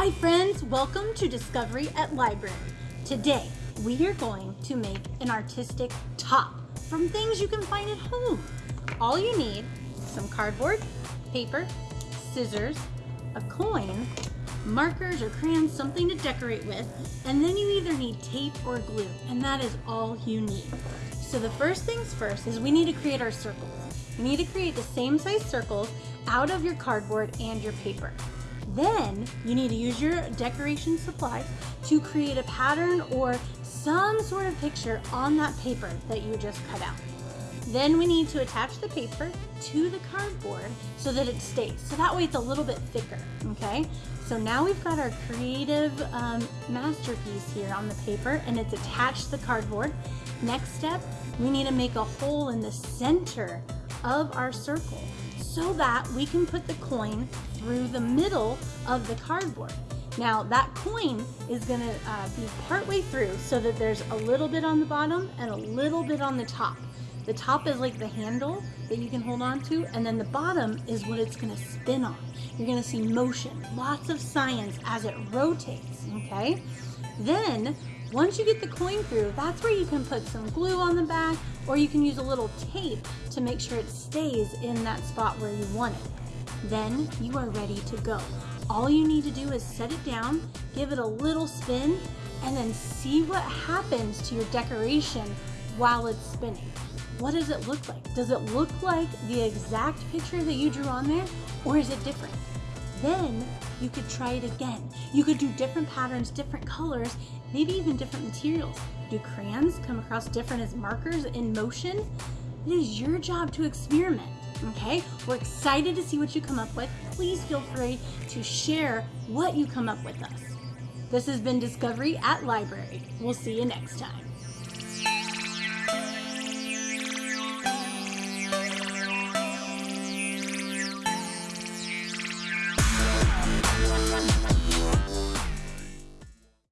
Hi friends, welcome to Discovery at Library. Today, we are going to make an artistic top from things you can find at home. All you need, is some cardboard, paper, scissors, a coin, markers or crayons, something to decorate with, and then you either need tape or glue, and that is all you need. So the first things first is we need to create our circles. You need to create the same size circles out of your cardboard and your paper. Then you need to use your decoration supplies to create a pattern or some sort of picture on that paper that you just cut out. Then we need to attach the paper to the cardboard so that it stays. So that way it's a little bit thicker, okay? So now we've got our creative um, masterpiece here on the paper and it's attached to the cardboard. Next step, we need to make a hole in the center of our circle so that we can put the coin through the middle of the cardboard. Now that coin is gonna uh, be partway through so that there's a little bit on the bottom and a little bit on the top. The top is like the handle that you can hold on to, and then the bottom is what it's gonna spin on. You're gonna see motion, lots of science as it rotates, okay? Then, once you get the coin through, that's where you can put some glue on the back, or you can use a little tape to make sure it stays in that spot where you want it. Then you are ready to go. All you need to do is set it down, give it a little spin, and then see what happens to your decoration while it's spinning. What does it look like? Does it look like the exact picture that you drew on there, or is it different? Then you could try it again. You could do different patterns, different colors, maybe even different materials. Do crayons come across different as markers in motion? It is your job to experiment, okay? We're excited to see what you come up with. Please feel free to share what you come up with us. This has been Discovery at Library. We'll see you next time.